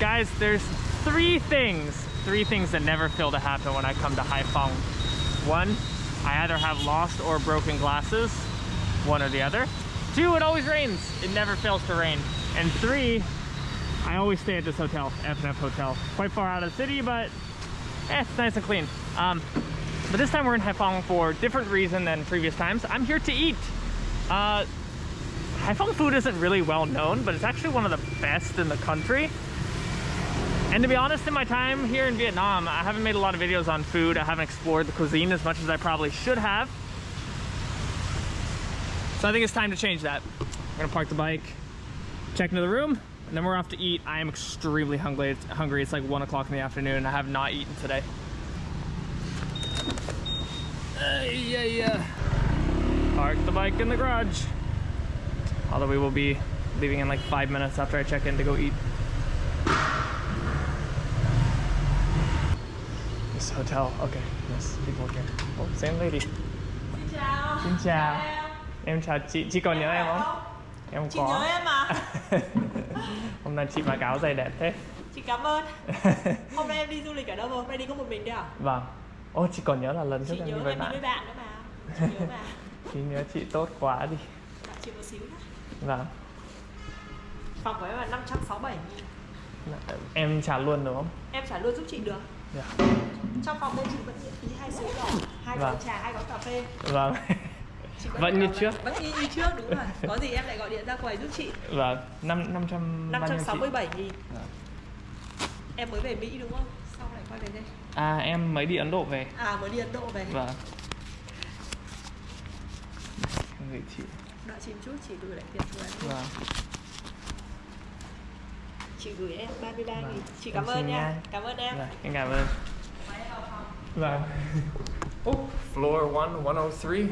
Guys, there's three things, three things that never fail to happen when I come to Haiphong. One, I either have lost or broken glasses, one or the other. Two, it always rains. It never fails to rain. And three, I always stay at this hotel, FNF Hotel. Quite far out of the city, but eh, it's nice and clean. Um, but this time we're in Haiphong for a different reason than previous times. I'm here to eat. Uh, Haiphong food isn't really well known, but it's actually one of the best in the country. And to be honest, in my time here in Vietnam, I haven't made a lot of videos on food. I haven't explored the cuisine as much as I probably should have. So I think it's time to change that. I'm gonna park the bike, check into the room, and then we're off to eat. I am extremely hungry. It's, hungry. It's like one o'clock in the afternoon. I have not eaten today. Uh, yeah, yeah. Park the bike in the garage. Although we will be leaving in like five minutes after I check in to go eat. This hotel. Okay, yes, people here. Oh, same lady. Xin chào. Xin chào. em. Em chào chị. Chị còn nhớ em không? Em Chị có. nhớ em mà. Hôm nay chị mặc áo dày đẹp thế. Chị cảm ơn. Hôm nay em đi du lịch ở đâu rồi? Hôm nay đi có một mình đấy à? vâng. Ô, chị còn nhớ là lần trước Chị em nhớ đi với em đi với bạn. bạn nữa mà. Chị nhớ mà. Chị nhớ chị tốt quá đi. Bạn chị một xíu nhá. Vâng. Phòng của em là 567 nghìn. Em trả luôn đúng không? Em trả luôn giúp chị được. Dạ. Trong phòng bên chị vẫn miễn phí hai sữa đỏ, hai Vâng. gói trà, hai gói cà phê. Vâng. Chị Vẫn như trước. Vẫn y như trước đúng rồi. Có gì em lại gọi điện ra quầy giúp chị. Vâng. Năm năm trăm bao nhiêu chị? 567 nghìn. Vâng. Em mới về Mỹ đúng không? Xong lại quay về đây. À em mới đi Ấn Độ về. À mới đi Ấn Độ về. Vâng. Gửi chị. Đợi chị một chút, chị gửi lại tiền cho em. Vâng. Chị gửi em 33 Vâng. nghìn. Chị Em cảm ơn nha. Cảm ơn em. Vâng. Em cảm ơn. Mời em vào phòng. Vâng. Oh, floor one, 103.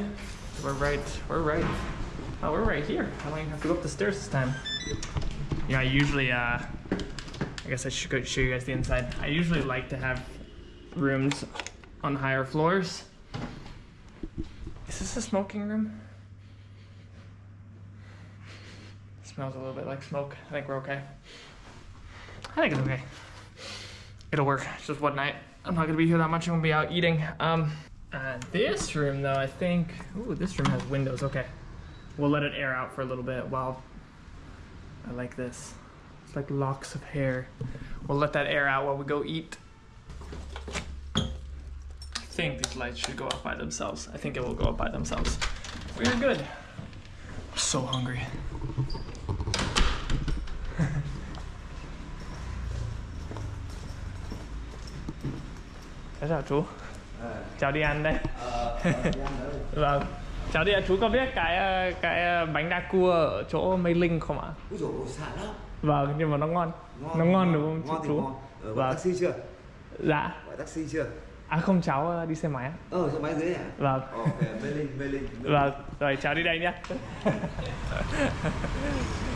We're right, we're right. Oh, we're right here. I don't even have to go up the stairs this time. Yeah, I usually, uh, I guess I should go show you guys the inside. I usually like to have rooms on higher floors. Is this a smoking room? smells a little bit like smoke. I think we're okay. I think it's okay. It'll work. It's just one night. I'm not gonna be here that much. I'm gonna be out eating. Um, this room though, I think. Ooh, this room has windows. Okay, we'll let it air out for a little bit. While I like this. It's like locks of hair. We'll let that air out while we go eat. I think these lights should go up by themselves. I think it will go up by themselves. We're good. I'm so hungry. Chào chú. Chào đi ăn đây. vâng. Chào đi ạ, chú có biết cái ờ, cái ờ, bánh đa cua ở chỗ Mây Linh không ạ? Úi dồi ôi, xả lắm Vâng, nhưng mà nó ngon. nó ngon đúng không ngon chú? ngon. Ờ, Vâng. taxi chưa? Dạ. Gọi taxi chưa? À không cháu ờ, đi xe máy ạ. Ờ, xe máy dưới à? Vâng. Ok, Mê Linh, Mê Linh. Vâng, rồi cháu đi đây nhé.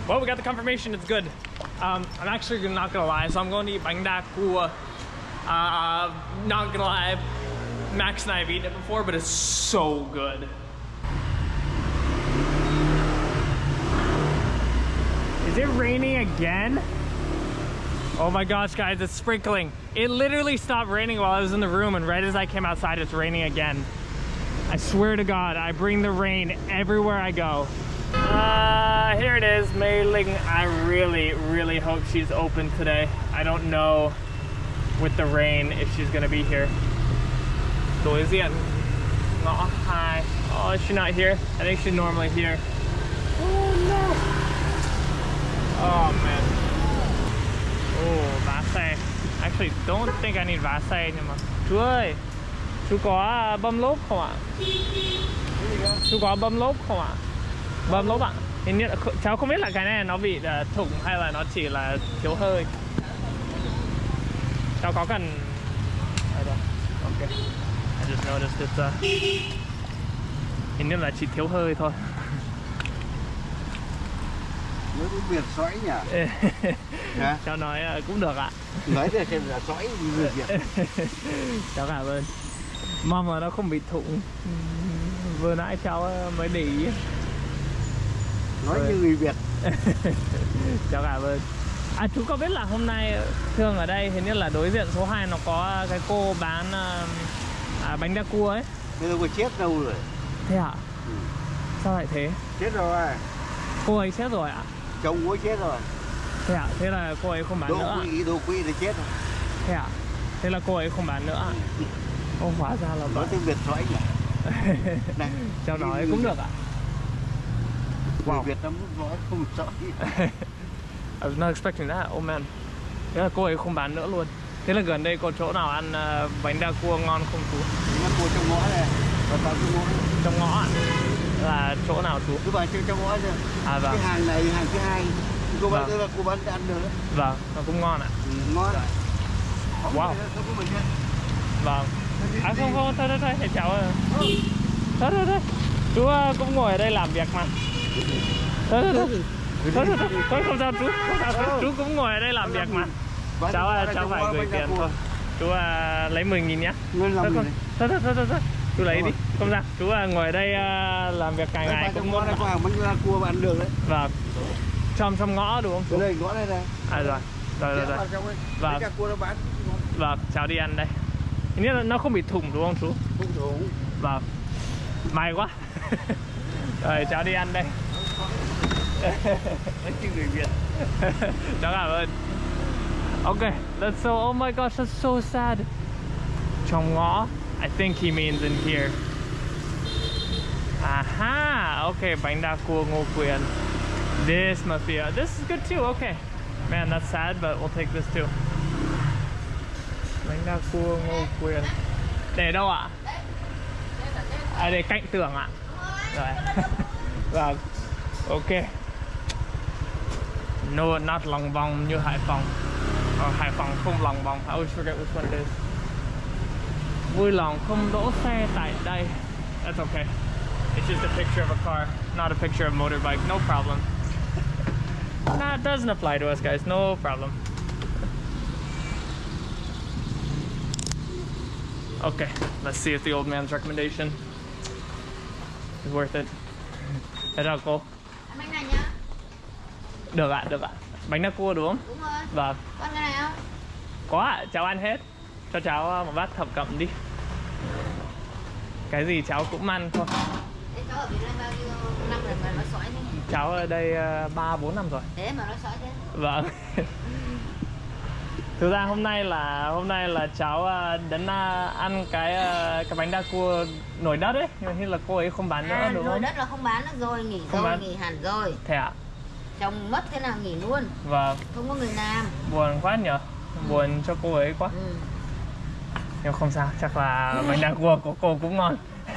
well, we got the confirmation it's good. Um, I'm actually not gonna lie, so I'm going to eat bánh đa cua. Uh, not gonna lie, Max and I have eaten it before, but it's so good. Is it raining again? Oh my gosh, guys, it's sprinkling. It literally stopped raining while I was in the room, and right as I came outside, it's raining again. I swear to God, I bring the rain everywhere I go. Uh, here it is, Mei Ling. I really, really hope she's open today. I don't know with the rain if she's gonna be here. Diện ngõ hai. Oh, is she not here? I think she's normally here. Oh no! Oh man. Oh, xe. Actually, don't think I need vá anymore. mà chú có bơm lốp không ạ? Chú có bơm lốp không ạ? Bơm lốp ạ. Cháu không biết là cái này nó bị thủng hay là nó chỉ là thiếu hơi. Cháu có cần. Ok. I just noticed it's uh, hình như là chỉ thiếu hơi thôi. Nói tiếng Việt sõi nhỉ? Hả? cháu nói ờ, cũng được ạ. Nói ra xem là sõi người Việt. cháu cảm ơn mong là nó không bị thủng vừa nãy cháu ờ, mới để ý Nói như người Việt. cháu cảm ơn À chú có biết là hôm nay thường ở đây hình như là đối diện số 2 nó có cái cô bán à, à, bánh đa cua ấy. Bây giờ có chết đâu rồi Thế ạ? Ừ. Sao lại thế? Chết rồi Cô ấy chết rồi ạ? Chồng cũng chết rồi Thế ạ? Thế là cô ấy không bán Đỗ nữa ạ? quỵ, đỗ quỵ thì chết rồi Thế ạ? Thế là cô ấy không bán nữa ạ? Ô hóa ra là Nói tiếng Việt sõi nhỉ Này Cháu nói cũng được ạ? Wow. Wow. Việt Nam nói không sõi I was not expecting that, oh man. Thế là cô ấy không bán nữa luôn. Thế là gần đây có chỗ nào ăn à, bánh đa cua ngon không chú? Nó cua trong ngõ này. Trong ngõ. Trong ngõ ạ? Là chỗ nào chú? Cứ vào trong trong ngõ này À vâng, Cái hàng này hàng thứ hai. Cô bán Vâng. là cô bán ăn được. Vâng, nó cũng ngon ạ. Ừ, Ngon. Wow. có mình hết. Vâng. À không không, thôi thôi thôi, thầy cháu. Thôi thôi thôi. Chú à, cũng ngồi ở đây làm việc mà. Thôi thôi thôi Thôi thôi không sao chú, không sao chú, chú cũng ngồi ở đây làm việc mà. Bán Cháu à, ra cháu phải gửi tiền thôi. Chú à, lấy 10 nghìn nhá. Thôi không, thôi thôi thôi thôi. Chú lấy đi, không sao. Chú à, ngồi ở đây à, làm việc cả ngày cũng muốn có hàng bánh cua mà ăn được đấy. Vâng. Trong trong ngõ đúng không? Chú? đây ngõ này này. À rồi, rồi rồi rồi. Vâng. Nó bán. Vâng, cháu đi ăn đây. Là nó không bị thủng đúng không chú? Không đúng Vâng. May quá. Rồi cháu đi ăn đây Cháu cảm ơn Ok, that's so, oh my gosh, that's so sad. Trong ngõ I think he means in here. Aha, okay, bánh đa cua Ngô Quyền This must be, a, this is good too, okay. Man, that's sad, but we'll take this too. Bánh đa cua Ngô Quyền Để đâu ạ? À, để cạnh tường ạ. Rồi. Vâng Ok No, not Long Hải Phòng Ờ, Hải Phòng không Long Bong I always forget which one it is. Vui lòng không đỗ xe tại đây. That's okay. It's just a picture of a car Not a picture of a motorbike. No problem. Nah, it doesn't apply to us guys. No problem. Okay, let's see if the old man's recommendation is worth it. Thế nào Được ạ, được ạ. Bánh đa cua đúng không? Đúng rồi Vâng. Con cái này không? Có ạ, cháu ăn hết. Cho cháu một bát thập cẩm đi. Cái gì cháu cũng ăn thôi. Thế cháu ở Việt Nam bao nhiêu năm rồi mà nói sỏi thế Cháu ở đây 3 4 năm rồi. Thế mà nói sỏi thế Vâng. Thực ra hôm nay là hôm nay là cháu ờ, đến ờ, ăn cái ờ, cái bánh đa cua nổi đất ấy, nhưng mà như là cô ấy không bán nữa À, đúng rồi không? đất là không bán nữa rồi, nghỉ Không rồi, bán. nghỉ hẳn rồi Thế ạ. Chồng mất thế nào nghỉ luôn, Vâng, không có người làm buồn quá nhở. Buồn cho cô ấy quá. ừ. Nhưng không sao, chắc là bánh đa cua của cô cũng ngon.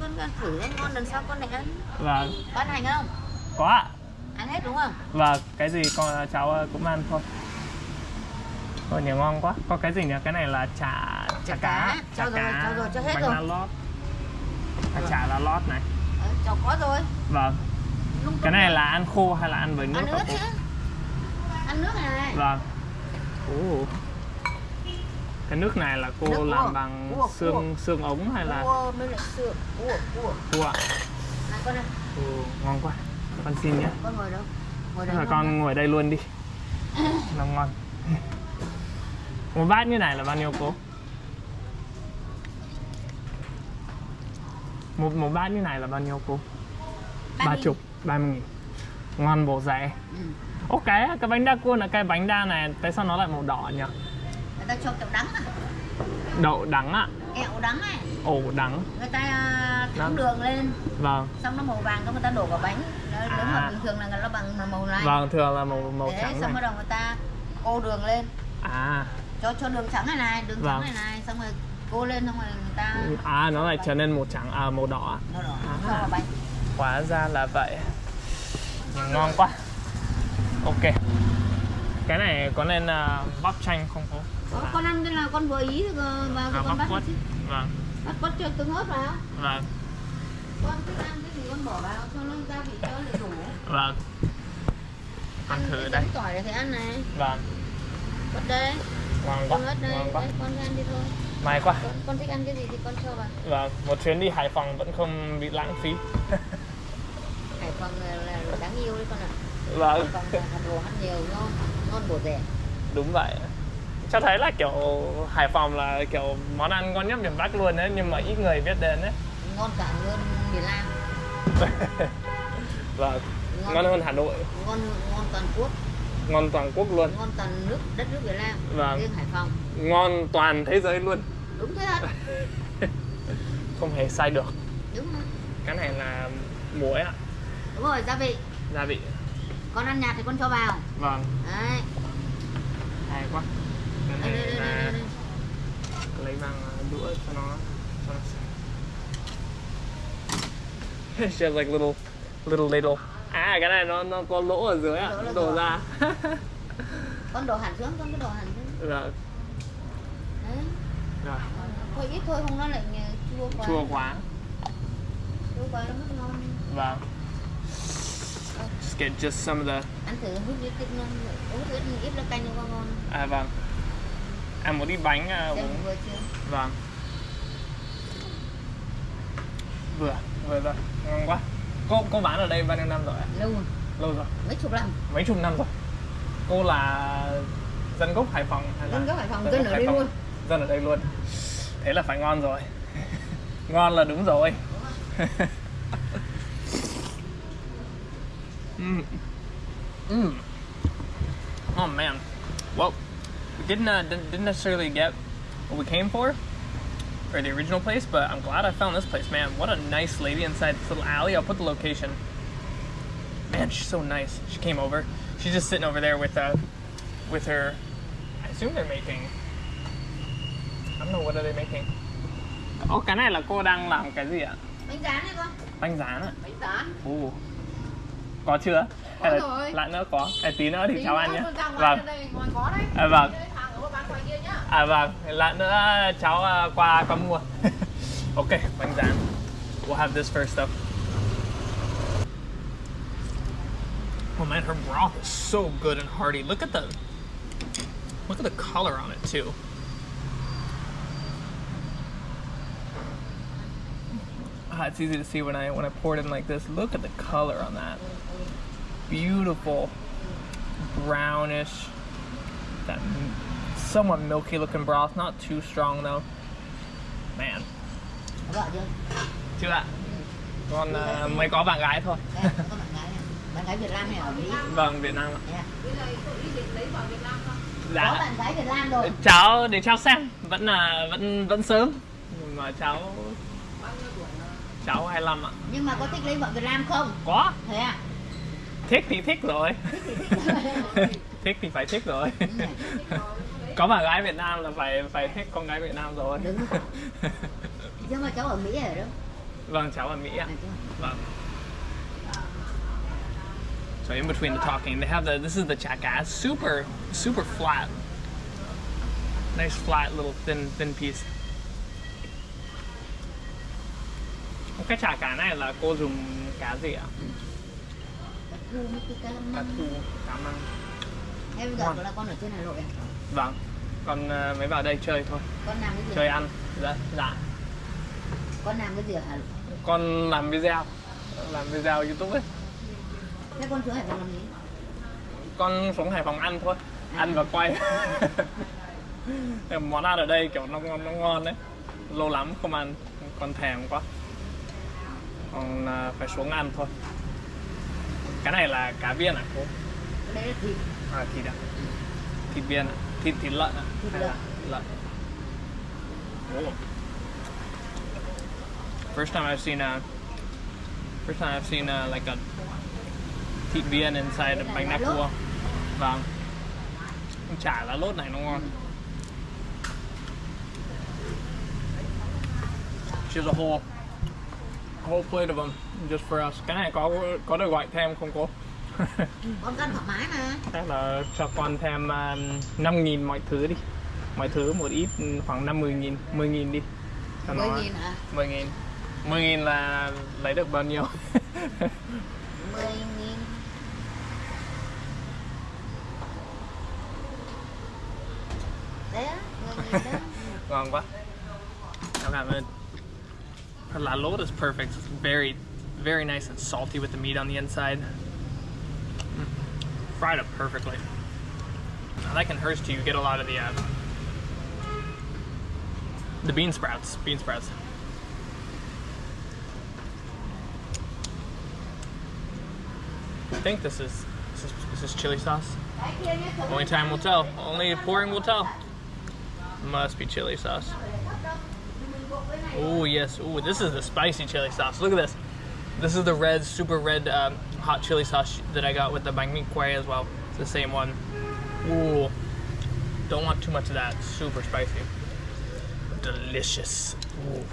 Con con thử em ngon lần sau con lại ăn vâng, Có ăn hành không? có ạ. Ăn hết đúng không? Và cái gì con cháu cũng ăn thôi. Ôi nhiều ngon quá. Có cái gì nhỉ? Cái này là chả chả Chả cá, cá. Cho rồi, cho rồi, cho hết bánh rồi. lá lót. À, chả lá lót này. Ờ, cháu có rồi Vâng. Lung Cái này là ăn khô hay là ăn với nước Ăn nước chứ Ăn nước này Vâng. Ồ. Cái nước này là cô Nước cua. làm bằng Cua, xương xương ống hay là Cua mới Cua, cua cua? Này con này, Ồ, ngon quá. Con xin nhé. con ngồi đâu? Ngồi đây con ngồi đây luôn đi. Nó ngon. Một bát như này là bao nhiêu cô? Một một bát như này là bao nhiêu cô? Ba chục, ba mươi nghìn. Ngon bổ rẻ. Ừ. Ô cái bánh đa cua là cái bánh đa này tại sao nó lại màu đỏ nhỉ? Người ta cho kẹo đắng à Đậu đắng ạ, Kẹo đắng này ổ đắng. Người ta à, thắng Đắng. đường lên Vâng. Xong nó màu vàng xong người ta đổ vào bánh Nếu nếu mà À. bình thường là nó bằng màu này Vâng, thường là màu màu Đấy, trắng xong bắt đầu người ta cô đường lên À, cho cho đường trắng này này đường Vâng. trắng này này xong rồi cô lên xong rồi người ta à nó lại trở nên màu trắng à màu đỏ. màu đỏ À. vào bánh Hóa ra là vậy. Ngon quá. Ok. Cái này có nên uh, bắp chanh không cô? Ờ, con ăn cái là con vừa ý thì ờ, vào À, con bắp bắt quất. Vâng, bắt quất cho tương ớt vào vâng, con thích ăn cái gì con bỏ vào cho nó gia vị cho nó đủ vâng. Ăn thử cái đây. tỏi thì ăn này Vâng, quất đây ngon quá, ớt đây ngon quá. đấy, con ăn đi thôi May quá. con, con thích ăn cái gì thì con cho vào Vâng, một chuyến đi Hải Phòng vẫn không bị lãng phí. Hải Phòng là, đáng yêu đấy con ạ. Vâng. Còn Hà Nội ăn nhiều ngon ngon bổ rẻ. Đúng vậy. Cho thấy là kiểu Hải Phòng là kiểu món ăn ngon nhất miền Bắc luôn đấy nhưng mà ít người biết đến đấy ngon cả hơn miền Nam. Vâng. Ngon hơn Hà Nội. ngon ngon toàn quốc. Ngon toàn quốc luôn. Ngon toàn nước đất nước Việt Nam Vâng. riêng Hải Phòng. Ngon toàn thế giới luôn. Đúng thế thật không hề sai được. Đúng rồi cái này là muối ạ đúng rồi gia vị. Gia vị. Con ăn nhạt thì con cho vào. Vâng. Đấy. Hay quá. Cái đây, này đây, đây, đây, đây. lấy bằng đũa cho nó cho nó It's just like little little ladle. À cái này nó nó có lỗ ở dưới ạ đổ ra. Con đổ hẳn xuống con cứ đổ hẳn xuống. Đấy. Rồi thôi ít thôi không nó lại chua quá. Chua quá. Chua quá nó mất ngon. Vâng just get just some of the ăn thử hút ít ngon uống ít ít là canh nó ngon à vâng. Ăn một ít bánh à, uống. vừa chưa? Vâng. Vừa vừa rồi. Ngon quá. Cô cô bán ở đây bao nhiêu năm rồi lâu rồi, lâu rồi. Mấy chục năm. Mấy chục năm rồi. Cô là dân gốc Hải Phòng hay là dân gốc Hải Phòng dân dân ở đây luôn. Dân ở đây luôn. Thế là phải ngon rồi. Ngon là đúng rồi mm. Oh man well we didn't, uh, didn't necessarily get what we came for or the original place but I'm glad I found this place man what a nice lady inside this little alley I'll put the location Man, she's so nice. She came over. She's just sitting over there with uh with her I assume they're making I don't know what are they making. Oh, cái này là cô đang làm cái gì ạ? bánh rán này con Bánh rán ạ? bánh rán Ồ. Có chưa? Có Hay là. Lát nữa có. À, tí nữa thì cháu ăn nhé. Vâng. À, vâng. À vâng, lát nữa cháu uh, qua qua mua. ok, bánh rán. We'll have this first up. Oh man, her broth is so good and hearty. Look at the look at the color on it too. Ah, it's easy to see when I when I pour it in like this. Look at the color on that. Beautiful brownish that somewhat milky looking broth, not too strong though. Man, chưa chưa ạ. Con uh, mới có bạn gái thôi. bạn gái này bạn gái Việt Nam ở Mỹ vâng, Việt Nam ạ. Nè. có Dạ. bạn gái Việt Nam rồi Cháu để cháu xem, vẫn là vẫn vẫn sớm. Mà cháu cháu 25 ạ. nhưng mà có thích lấy vợ Việt Nam không Có, thế à thích thì thích rồi. thích thì phải thích rồi. có bạn gái Việt Nam là phải phải thích con gái Việt Nam rồi. Đúng. nhưng mà cháu ở Mỹ ở đâu vâng, cháu ở Mỹ ạ. Vâng. So in between the talking, they have the this is the cá, super super flat, nice flat little thin thin piece. Cái chả cá này là cô dùng cá gì ạ? Cá thu cá măng. thu, cá măng. Thế bây giờ Ngon. là con ở trên Hà Nội à? Vâng. Con ờ, mới vào đây chơi thôi, Con làm cái gì? chơi ăn. Dạ, dạ. Con làm cái gì ở Hà Nội? Con làm video, làm video YouTube ấy. Thế con xuống Hải Phòng làm gì? con xuống Hải Phòng ăn thôi ăn và quay món ăn ở đây kiểu nó ngon nó ngon đấy lâu lắm không ăn con thèm quá còn à, phải xuống ăn thôi. Cái này là cá viên à cô? Là thịt. à, thịt à? Thịt viên à? Thịt thịt lợn à? Thịt lợn. là lợn. oh. first time I've seen a first time I've seen a, like a thịt viên inside a bánh lốt. cua vâng chả lá lốt này nó ngon. She's a whole whole plate of them just for us cái này có có được gọi thêm không cô Con ăn thoải mái mà. chắc là cho con thêm uh, 5 nghìn mọi thứ đi mọi thứ một ít ừ, khoảng 50 nghìn 10 nghìn đi cho nó 10 nghìn à? 10 nghìn 10 nghìn là lấy được bao nhiêu 10 nghìn. Đấy á, 10 nghìn đó. ngon quá Cảm ơn lá lốt is perfect. It's very, very nice and salty with the meat on the inside. Mm. fried up perfectly. I like in hers too, you get a lot of the uh, the bean sprouts. Bean sprouts. I think this is this is, this is chili sauce. Only time will tell. Only pouring will tell. Must be chili sauce. Oh yes. Oh, this is the spicy chili sauce. Look at this. This is the red, super red um, hot chili sauce that I got with the banh mi as well. It's the same one. Ooh. Don't want too much of that. Super spicy. Delicious. Ooh.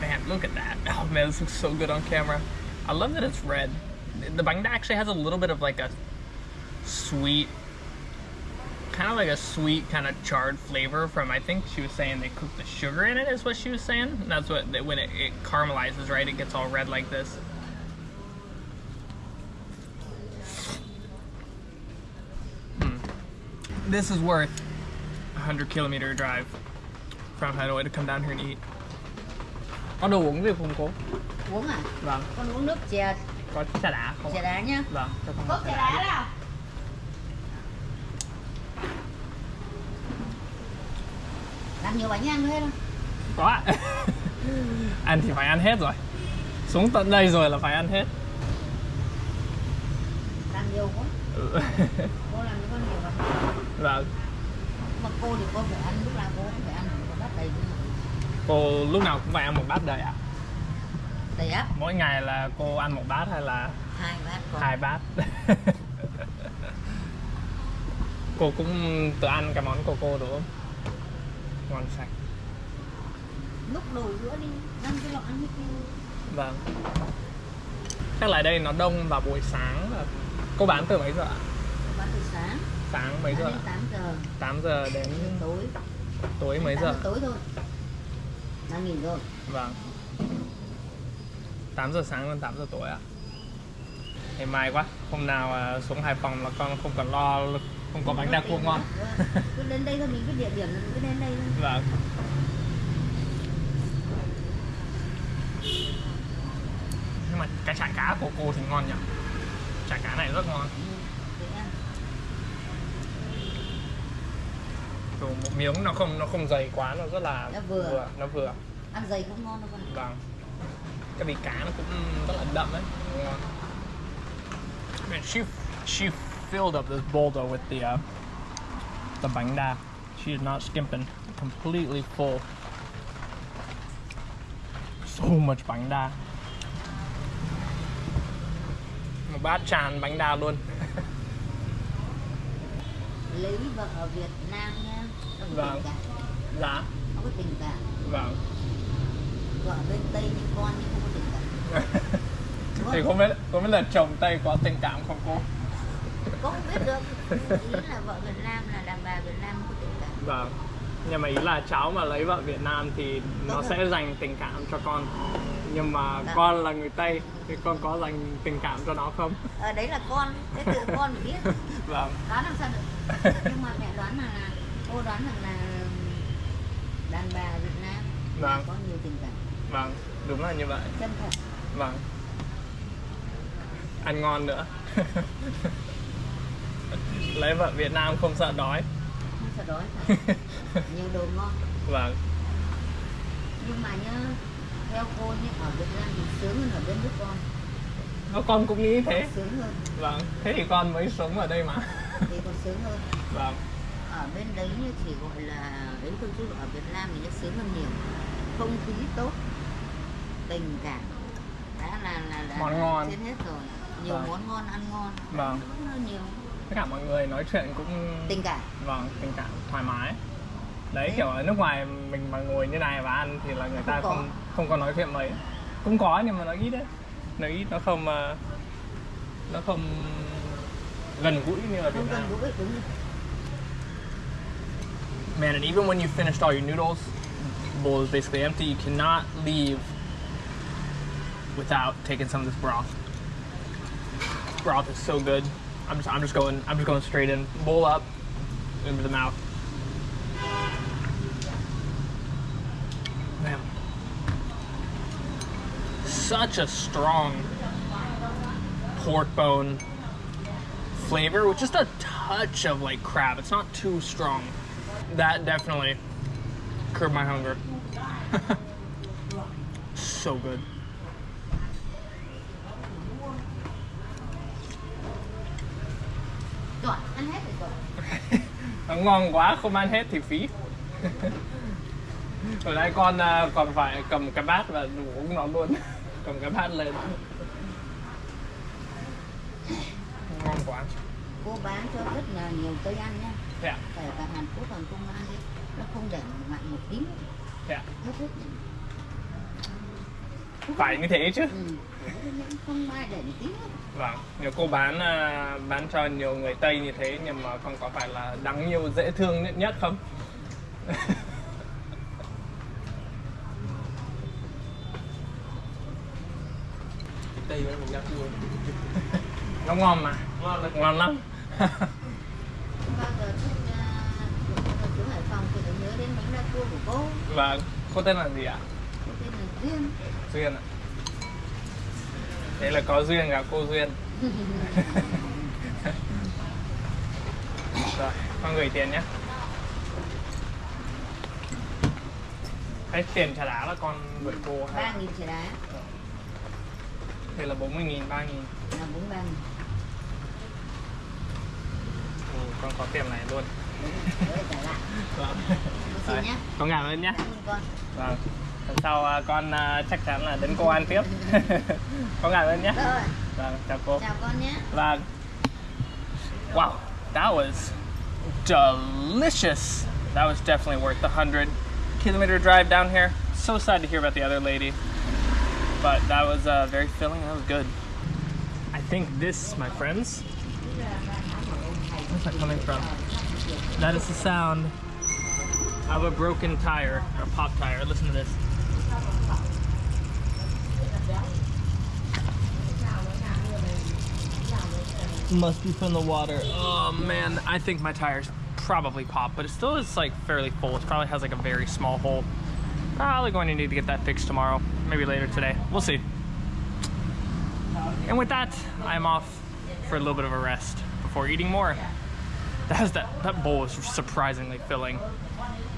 Man, look at that. Oh man, this looks so good on camera. I love that it's red. The banh da actually has a little bit of like a sweet kind of like a sweet kind of charred flavor from I think she was saying they cooked the sugar in it is what she was saying and that's what when it, it caramelizes right it gets all red like this Hmm. this is worth a 100 kilometer drive from Hanoi to come down here and eat có đồ uống gì không cô? uống à Vâng, con uống nước chè có trà đá không? chè đá nhá Vâng, cho con Có trà đá. đá nào làm nhiều bánh ăn hết không Có ạ. ăn thì phải ăn hết rồi. Xuống tận đây rồi là phải ăn hết. làm nhiều quá Ừ. cô làm cho con nhiều bánh Vâng. mà cô thì cô phải ăn lúc nào cô cũng phải ăn một bát đầy mà Cô lúc nào cũng phải ăn một bát đầy ạ? đầy ắp Mỗi ngày là cô ăn một bát hay là hai bát còn hai bát? cô cũng tự ăn cái món của cô đúng không? Ngon sạch. lúc đồ giữa đi ăn cái lọ ăn hết đi Vâng. Chắc là đây nó đông vào buổi sáng. Cô bán từ mấy giờ ạ? bán từ sáng Sáng mấy giờ? 8 giờ 8 giờ đến tối tối mấy 8 giờ? tối thôi đang nghỉ rồi Vâng 8 giờ sáng đến 8 giờ tối ạ Ngày mai quá Hôm nào à, xuống Hải Phòng là con không cần lo Không có bánh đa cua ngon. Cứ đến đây thôi mình cứ địa điểm mình cứ đến đây thôi. Vâng. Nhưng mà cái chả cá của cô thì ngon nhỉ? Chả cá này rất ngon. Kiểu một miếng nó không nó không dày quá Nó rất là Nó vừa. Nó vừa. Ăn dày cũng ngon đâu con Vâng. Cái vị cá nó cũng rất là đậm đấy Ngon. Man, she she filled up this though with the uh, the bánh đa. She is not skimping. Completely full. So much bánh đa. Một bát tràn bánh đa luôn. lấy vợ ở Việt Nam nha có Vâng. Dạ. không có tình cảm Vâng. vợ bên Tây như con nhưng không có tình cảm Thì không biết không biết là chồng Tây có tình cảm không cô? Có không biết được ý là vợ Việt Nam là đàn bà Việt Nam có tình cảm Vâng. Nhưng mà ý là cháu mà lấy vợ Việt Nam thì nó sẽ dành tình cảm cho con. Nhưng mà Dạ. con là người Tây thì con có dành tình cảm cho nó không? ở đấy là con thế tự con phải biết Vâng. đoán làm sao được nhưng mà mẹ đoán là cô đoán rằng là đàn bà Việt Nam Vâng. có nhiều tình cảm Vâng, đúng là như vậy. chân thật Vâng. Ăn ngon nữa. lấy vợ Việt Nam không sợ đói. không sợ đói nhiều đồ ngon Vâng. nhưng mà nhá theo cô nhé ở Việt Nam thì sướng hơn ở bên nước con Nó con cũng nghĩ thế. sướng hơn Vâng. Thế thì con mới sống ở đây mà. thì còn sướng hơn Vâng. ở bên đấy chỉ gọi là ấy thôi chứ ở Việt Nam thì nó sướng hơn nhiều không khí tốt tình cảm đã là là là Món ngon. trên hết rồi nhiều Vâng. món ngon ăn ngon Vâng. Nhiều Tất cả mọi người nói chuyện cũng tình cảm. Vâng tình cảm thoải mái. Đấy kiểu ở nước ngoài mình mà ngồi như này và ăn thì là người ta Không có. không không có nói chuyện mấy. Cũng có nhưng mà nó ít đấy. Nó ít nó không ờ, nó không gần gũi như ở Việt Nam. man and even when you finished all your noodles bowl is basically empty you cannot leave without taking some of this broth. This broth is so good I'm just I'm just going I'm just going straight in bowl up into the mouth Man. Such a strong pork bone flavor with just a touch of like crab. It's not too strong. That definitely curbed my hunger. so good. Ngon quá không ăn hết thì phí. Ở đây con à, còn phải cầm cái bát và đủ uống nó luôn. cầm cái bát lên. Ngon quá. Cô bán cho rất là nhiều cây ăn nha. Thế ạ? Kể cả Hàn Quốc còn công ăn đi. Nó không để mặn một tí. Thế ạ? Hết hết. Phải như thế chứ. Ừ. Không. Vâng, nhiều cô bán à, bán cho nhiều người Tây như thế nhưng mà con có phải là đáng yêu dễ thương nhất, nhất không? Tây luôn. Nó ngon mà, ngon, ngon lắm. Cô. Vâng, cô tên là gì ạ? Duyên. Duyên ạ. Thế là có duyên gặp cô Duyên. Rồi, con gửi tiền nhé. Hết tiền trả đá là con gửi cô hay 3 nghìn chả đá Thế là 40 nghìn, 3 nghìn là 43 nghìn. ừ, Con có tiền này luôn Đấy, trả lại. Vâng. Xin nhá. Con cảm ơn nhé Cảm ơn con. Vâng Lần sau con chắc chắn là đến cô ăn tiếp. Con cảm ơn nhé. Rồi, Vâng, chào cô. Chào con nhé. Vâng. Wow, that was delicious. That was definitely worth the 100 kilometer drive down here. So sad to hear about the other lady. But that was uh, very filling, that was good. I think this, my friends Where's that coming from? That is the sound of a broken tire, or pop tire. Listen to this. Must be from the water. Oh man, I think my tires probably popped, but it still is like fairly full. It probably has like a very small hole. Ah, probably going to need to get that fixed tomorrow, maybe later today. We'll see. And with that, I'm off for a little bit of a rest before eating more. That that that bowl is surprisingly filling.